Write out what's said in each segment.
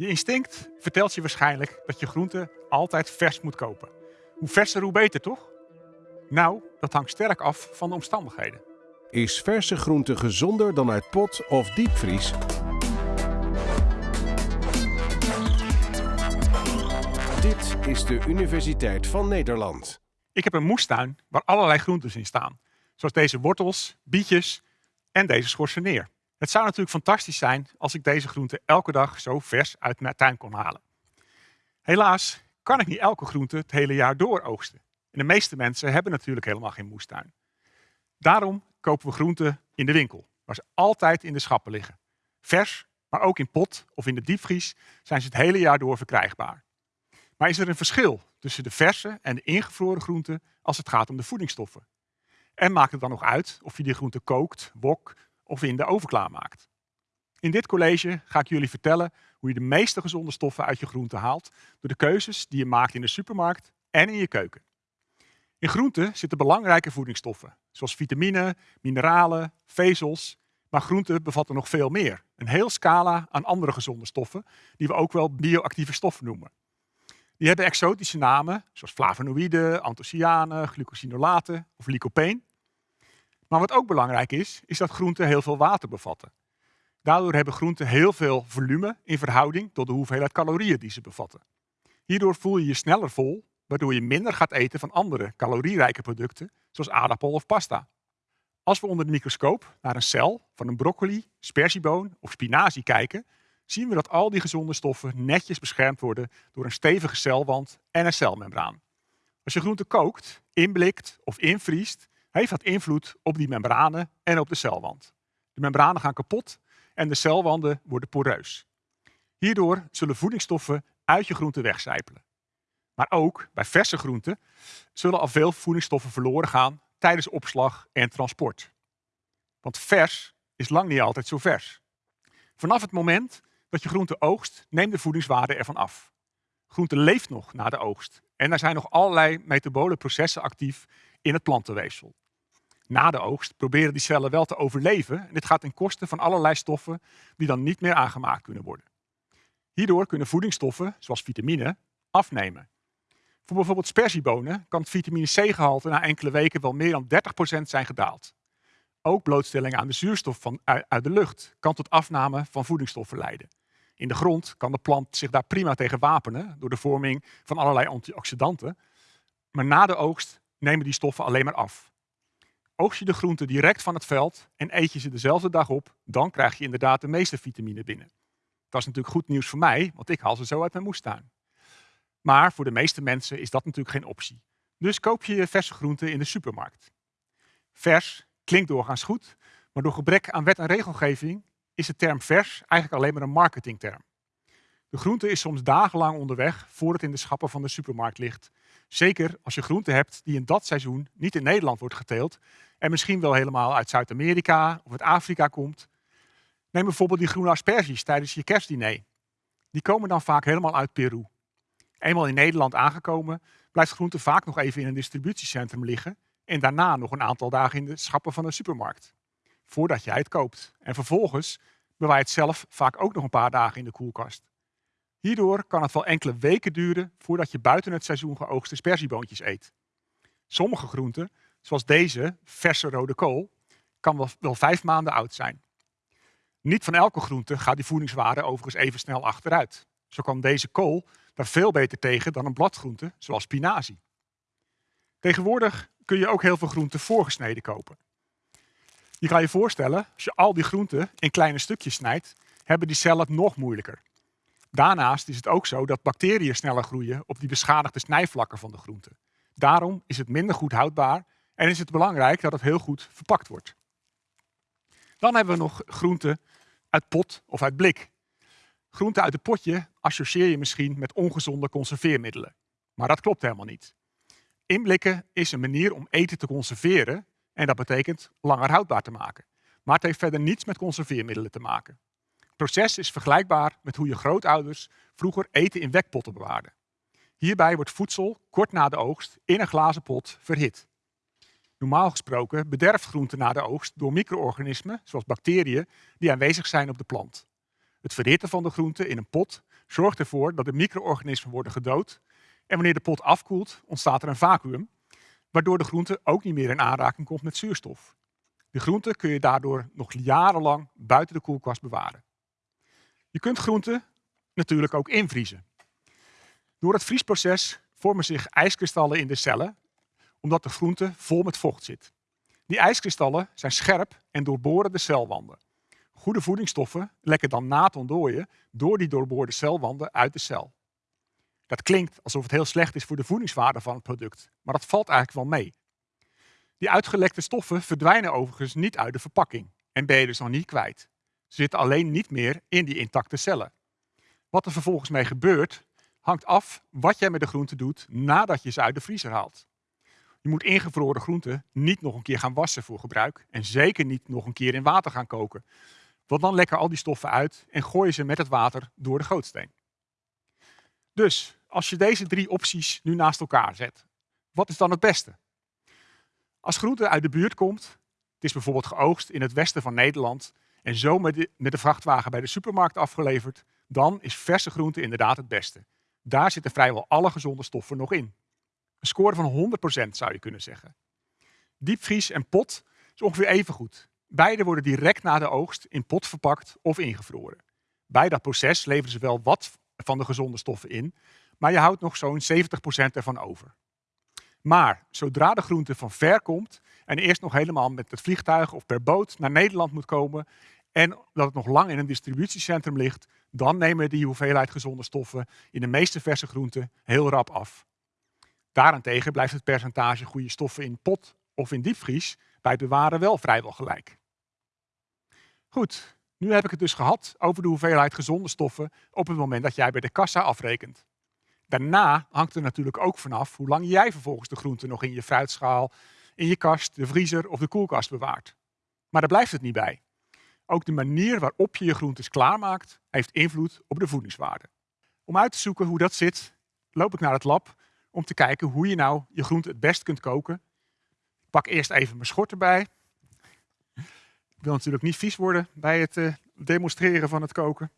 Je instinct vertelt je waarschijnlijk dat je groenten altijd vers moet kopen. Hoe verser, hoe beter, toch? Nou, dat hangt sterk af van de omstandigheden. Is verse groente gezonder dan uit pot of diepvries? Dit is de Universiteit van Nederland. Ik heb een moestuin waar allerlei groentes in staan. Zoals deze wortels, bietjes en deze schorseneer. Het zou natuurlijk fantastisch zijn als ik deze groenten elke dag zo vers uit mijn tuin kon halen. Helaas kan ik niet elke groente het hele jaar door oogsten. En de meeste mensen hebben natuurlijk helemaal geen moestuin. Daarom kopen we groenten in de winkel, waar ze altijd in de schappen liggen. Vers, maar ook in pot of in de diepvries zijn ze het hele jaar door verkrijgbaar. Maar is er een verschil tussen de verse en de ingevroren groenten als het gaat om de voedingsstoffen? En maakt het dan nog uit of je die groente kookt, wok of in de oven klaarmaakt? In dit college ga ik jullie vertellen hoe je de meeste gezonde stoffen uit je groente haalt door de keuzes die je maakt in de supermarkt en in je keuken. In groenten zitten belangrijke voedingsstoffen, zoals vitamine, mineralen, vezels. Maar groenten bevatten nog veel meer. Een heel scala aan andere gezonde stoffen, die we ook wel bioactieve stoffen noemen. Die hebben exotische namen, zoals flavonoïden, anthocyanen, glucosinolaten of lycopene. Maar wat ook belangrijk is, is dat groenten heel veel water bevatten. Daardoor hebben groenten heel veel volume in verhouding tot de hoeveelheid calorieën die ze bevatten. Hierdoor voel je je sneller vol, waardoor je minder gaat eten van andere calorierijke producten, zoals aardappel of pasta. Als we onder de microscoop naar een cel van een broccoli, sperzieboon of spinazie kijken, zien we dat al die gezonde stoffen netjes beschermd worden door een stevige celwand en een celmembraan. Als je groente kookt, inblikt of invriest, heeft dat invloed op die membranen en op de celwand. De membranen gaan kapot en de celwanden worden poreus. Hierdoor zullen voedingsstoffen uit je groente wegcijpelen. Maar ook bij verse groenten zullen al veel voedingsstoffen verloren gaan tijdens opslag en transport. Want vers is lang niet altijd zo vers. Vanaf het moment dat je groente oogst, neemt de voedingswaarde ervan af. Groente leeft nog na de oogst en er zijn nog allerlei metabole processen actief in het plantenweefsel. Na de oogst proberen die cellen wel te overleven en dit gaat ten koste van allerlei stoffen die dan niet meer aangemaakt kunnen worden. Hierdoor kunnen voedingsstoffen, zoals vitamine, afnemen. Voor bijvoorbeeld sperziebonen kan het vitamine C-gehalte na enkele weken wel meer dan 30% zijn gedaald. Ook blootstelling aan de zuurstof van, uit de lucht kan tot afname van voedingsstoffen leiden. In de grond kan de plant zich daar prima tegen wapenen door de vorming van allerlei antioxidanten. Maar na de oogst nemen die stoffen alleen maar af. Oogst je de groenten direct van het veld en eet je ze dezelfde dag op, dan krijg je inderdaad de meeste vitamine binnen. Dat is natuurlijk goed nieuws voor mij, want ik haal ze zo uit mijn moestuin. Maar voor de meeste mensen is dat natuurlijk geen optie. Dus koop je verse groenten in de supermarkt. Vers klinkt doorgaans goed, maar door gebrek aan wet en regelgeving is de term vers eigenlijk alleen maar een marketingterm. De groente is soms dagenlang onderweg voor het in de schappen van de supermarkt ligt. Zeker als je groente hebt die in dat seizoen niet in Nederland wordt geteeld en misschien wel helemaal uit Zuid-Amerika of uit Afrika komt. Neem bijvoorbeeld die groene asperges tijdens je kerstdiner. Die komen dan vaak helemaal uit Peru. Eenmaal in Nederland aangekomen, blijft groente vaak nog even in een distributiecentrum liggen en daarna nog een aantal dagen in de schappen van de supermarkt. Voordat jij het koopt. En vervolgens bewaar je het zelf vaak ook nog een paar dagen in de koelkast. Hierdoor kan het wel enkele weken duren voordat je buiten het seizoen geoogste sperzieboontjes eet. Sommige groenten, zoals deze verse rode kool, kan wel, wel vijf maanden oud zijn. Niet van elke groente gaat die voedingswaarde overigens even snel achteruit. Zo kan deze kool daar veel beter tegen dan een bladgroente, zoals spinazie. Tegenwoordig kun je ook heel veel groenten voorgesneden kopen. Je kan je voorstellen, als je al die groenten in kleine stukjes snijdt, hebben die cellen het nog moeilijker. Daarnaast is het ook zo dat bacteriën sneller groeien op die beschadigde snijvlakken van de groente. Daarom is het minder goed houdbaar en is het belangrijk dat het heel goed verpakt wordt. Dan hebben we nog groenten uit pot of uit blik. Groenten uit het potje associeer je misschien met ongezonde conserveermiddelen. Maar dat klopt helemaal niet. Inblikken is een manier om eten te conserveren en dat betekent langer houdbaar te maken. Maar het heeft verder niets met conserveermiddelen te maken. Proces is vergelijkbaar met hoe je grootouders vroeger eten in wekpotten bewaarden. Hierbij wordt voedsel kort na de oogst in een glazen pot verhit. Normaal gesproken bederft groente na de oogst door micro-organismen, zoals bacteriën, die aanwezig zijn op de plant. Het verhitten van de groente in een pot zorgt ervoor dat de micro-organismen worden gedood. En wanneer de pot afkoelt, ontstaat er een vacuüm, waardoor de groente ook niet meer in aanraking komt met zuurstof. De groente kun je daardoor nog jarenlang buiten de koelkast bewaren. Je kunt groenten natuurlijk ook invriezen. Door het vriesproces vormen zich ijskristallen in de cellen, omdat de groente vol met vocht zit. Die ijskristallen zijn scherp en doorboren de celwanden. Goede voedingsstoffen lekken dan na het ontdooien door die doorboorde celwanden uit de cel. Dat klinkt alsof het heel slecht is voor de voedingswaarde van het product, maar dat valt eigenlijk wel mee. Die uitgelekte stoffen verdwijnen overigens niet uit de verpakking en ben je dus nog niet kwijt. Zitten alleen niet meer in die intacte cellen. Wat er vervolgens mee gebeurt, hangt af wat jij met de groenten doet nadat je ze uit de vriezer haalt. Je moet ingevroren groenten niet nog een keer gaan wassen voor gebruik en zeker niet nog een keer in water gaan koken. Want dan lekken al die stoffen uit en gooi je ze met het water door de gootsteen. Dus als je deze drie opties nu naast elkaar zet, wat is dan het beste? Als groente uit de buurt komt, het is bijvoorbeeld geoogst in het westen van Nederland en zo met de, de vrachtwagen bij de supermarkt afgeleverd, dan is verse groente inderdaad het beste. Daar zitten vrijwel alle gezonde stoffen nog in. Een score van 100% zou je kunnen zeggen. Diepvries en pot is ongeveer even goed. Beide worden direct na de oogst in pot verpakt of ingevroren. Bij dat proces leveren ze wel wat van de gezonde stoffen in, maar je houdt nog zo'n 70% ervan over. Maar zodra de groente van ver komt en eerst nog helemaal met het vliegtuig of per boot naar Nederland moet komen en dat het nog lang in een distributiecentrum ligt, dan nemen die hoeveelheid gezonde stoffen in de meeste verse groenten heel rap af. Daarentegen blijft het percentage goede stoffen in pot of in diepvries bij het bewaren wel vrijwel gelijk. Goed, nu heb ik het dus gehad over de hoeveelheid gezonde stoffen op het moment dat jij bij de kassa afrekent. Daarna hangt er natuurlijk ook vanaf hoe lang jij vervolgens de groenten nog in je fruitschaal, in je kast, de vriezer of de koelkast bewaart. Maar daar blijft het niet bij. Ook de manier waarop je je groentes klaarmaakt, heeft invloed op de voedingswaarde. Om uit te zoeken hoe dat zit, loop ik naar het lab om te kijken hoe je nou je groente het best kunt koken. Ik pak eerst even mijn schort erbij. Ik wil natuurlijk niet vies worden bij het uh, demonstreren van het koken.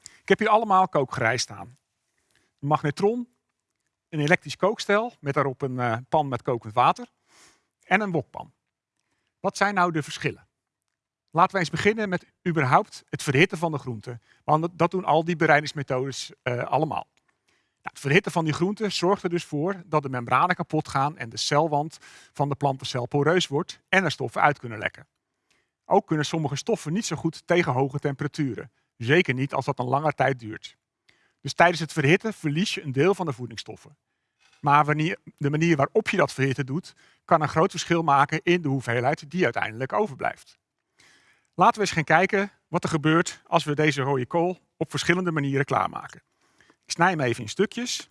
Ik heb hier allemaal kookgerei staan. Magnetron, een elektrisch kookstel met daarop een uh, pan met kokend water en een wokpan. Wat zijn nou de verschillen? Laten we eens beginnen met überhaupt het verhitten van de groenten. Want dat doen al die bereidingsmethodes uh, allemaal. Nou, het verhitten van die groenten zorgt er dus voor dat de membranen kapot gaan en de celwand van de plantencel poreus wordt en er stoffen uit kunnen lekken. Ook kunnen sommige stoffen niet zo goed tegen hoge temperaturen. Zeker niet als dat een lange tijd duurt. Dus tijdens het verhitten verlies je een deel van de voedingsstoffen. Maar de manier waarop je dat verhitten doet, kan een groot verschil maken in de hoeveelheid die uiteindelijk overblijft. Laten we eens gaan kijken wat er gebeurt als we deze rode kool op verschillende manieren klaarmaken. Ik snij hem even in stukjes.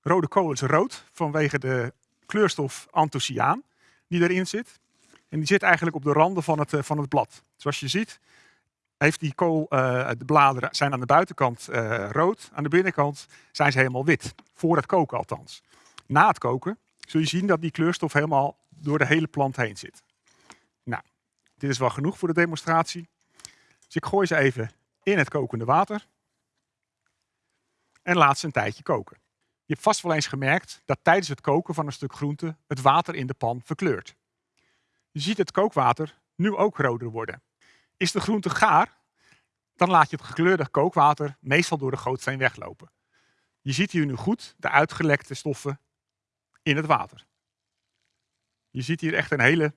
Rode kool is rood vanwege de kleurstof anthocyaan die erin zit. En die zit eigenlijk op de randen van het, eh, van het blad. Zoals je ziet heeft die kool, uh, de bladeren zijn aan de buitenkant uh, rood, aan de binnenkant zijn ze helemaal wit. Voor het koken althans. Na het koken zul je zien dat die kleurstof helemaal door de hele plant heen zit. Nou, dit is wel genoeg voor de demonstratie. Dus ik gooi ze even in het kokende water. En laat ze een tijdje koken. Je hebt vast wel eens gemerkt dat tijdens het koken van een stuk groente het water in de pan verkleurt. Je ziet het kookwater nu ook roder worden. Is de groente gaar, dan laat je het gekleurde kookwater meestal door de gootsteen weglopen. Je ziet hier nu goed de uitgelekte stoffen in het water. Je ziet hier echt een hele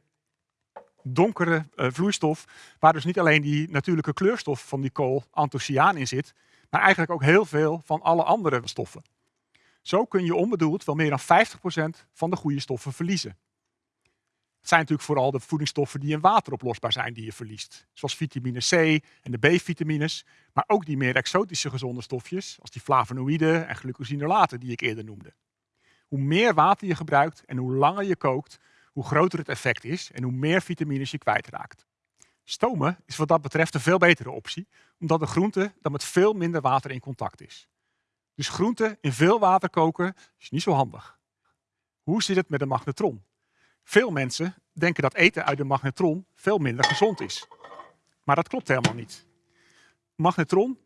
donkere uh, vloeistof, waar dus niet alleen die natuurlijke kleurstof van die kool, anthocyaan, in zit, maar eigenlijk ook heel veel van alle andere stoffen. Zo kun je onbedoeld wel meer dan 50% van de goede stoffen verliezen. Het zijn natuurlijk vooral de voedingsstoffen die in water oplosbaar zijn die je verliest. Zoals vitamine C en de B-vitamines, maar ook die meer exotische gezonde stofjes, als die flavonoïden en glucosinolaten die ik eerder noemde. Hoe meer water je gebruikt en hoe langer je kookt, hoe groter het effect is en hoe meer vitamines je kwijtraakt. Stomen is wat dat betreft een veel betere optie, omdat de groente dan met veel minder water in contact is. Dus groente in veel water koken is niet zo handig. Hoe zit het met de magnetron? Veel mensen denken dat eten uit de magnetron veel minder gezond is. Maar dat klopt helemaal niet. magnetron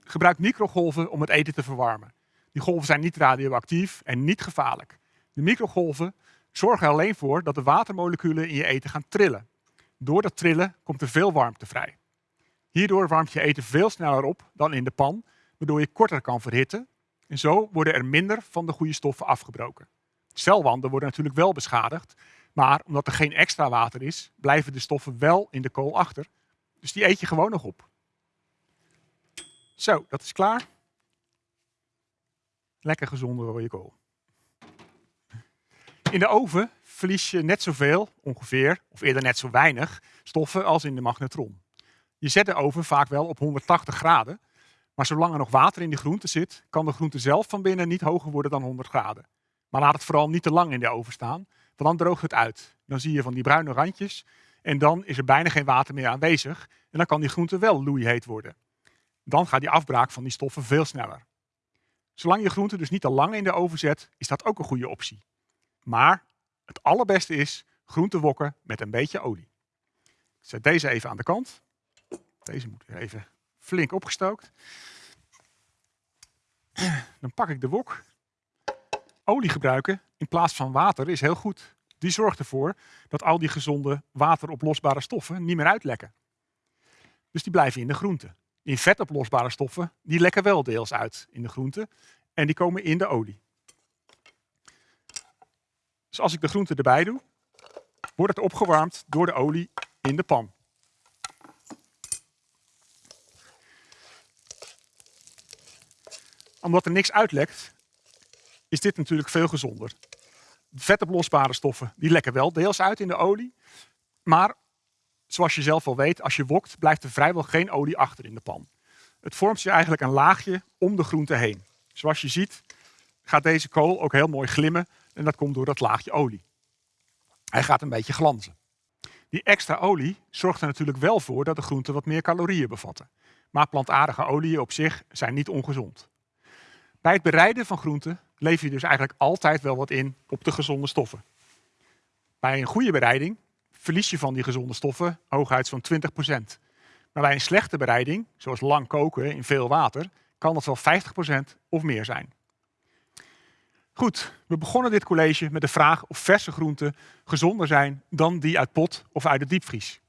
gebruikt microgolven om het eten te verwarmen. Die golven zijn niet radioactief en niet gevaarlijk. De microgolven zorgen alleen voor dat de watermoleculen in je eten gaan trillen. Door dat trillen komt er veel warmte vrij. Hierdoor warmt je eten veel sneller op dan in de pan, waardoor je korter kan verhitten. En zo worden er minder van de goede stoffen afgebroken. Celwanden worden natuurlijk wel beschadigd, maar omdat er geen extra water is, blijven de stoffen wel in de kool achter. Dus die eet je gewoon nog op. Zo, dat is klaar. Lekker gezonde rode kool. In de oven verlies je net zoveel, ongeveer, of eerder net zo weinig, stoffen als in de magnetron. Je zet de oven vaak wel op 180 graden, maar zolang er nog water in de groente zit, kan de groente zelf van binnen niet hoger worden dan 100 graden. Maar laat het vooral niet te lang in de oven staan, want dan droogt het uit. Dan zie je van die bruine randjes en dan is er bijna geen water meer aanwezig en dan kan die groente wel loeiheet worden. Dan gaat die afbraak van die stoffen veel sneller. Zolang je groente dus niet te lang in de oven zet, is dat ook een goede optie. Maar het allerbeste is groente wokken met een beetje olie. Ik zet deze even aan de kant. Deze moet weer even flink opgestookt. Dan pak ik de wok. Olie gebruiken in plaats van water is heel goed. Die zorgt ervoor dat al die gezonde wateroplosbare stoffen niet meer uitlekken. Dus die blijven in de groente. Die vetoplosbare stoffen die lekken wel deels uit in de groente en die komen in de olie. Dus als ik de groente erbij doe, wordt het opgewarmd door de olie in de pan. Omdat er niks uitlekt, is dit natuurlijk veel gezonder. Vetoplosbare stoffen die lekken wel deels uit in de olie. Maar zoals je zelf al weet, als je wokt, blijft er vrijwel geen olie achter in de pan. Het vormt zich eigenlijk een laagje om de groente heen. Zoals je ziet gaat deze kool ook heel mooi glimmen en dat komt door dat laagje olie. Hij gaat een beetje glanzen. Die extra olie zorgt er natuurlijk wel voor dat de groenten wat meer calorieën bevatten. Maar plantaardige oliën op zich zijn niet ongezond. Bij het bereiden van groenten lever je dus eigenlijk altijd wel wat in op de gezonde stoffen. Bij een goede bereiding verlies je van die gezonde stoffen hooguit zo'n 20%. Maar bij een slechte bereiding, zoals lang koken in veel water, kan dat wel 50% of meer zijn. Goed, we begonnen dit college met de vraag of verse groenten gezonder zijn dan die uit pot of uit de diepvries.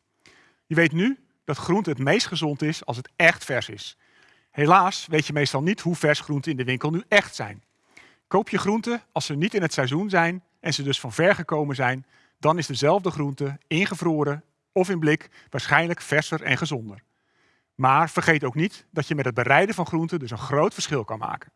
Je weet nu dat groente het meest gezond is als het echt vers is. Helaas weet je meestal niet hoe vers groenten in de winkel nu echt zijn. Koop je groenten als ze niet in het seizoen zijn en ze dus van ver gekomen zijn, dan is dezelfde groente ingevroren of in blik waarschijnlijk verser en gezonder. Maar vergeet ook niet dat je met het bereiden van groenten dus een groot verschil kan maken.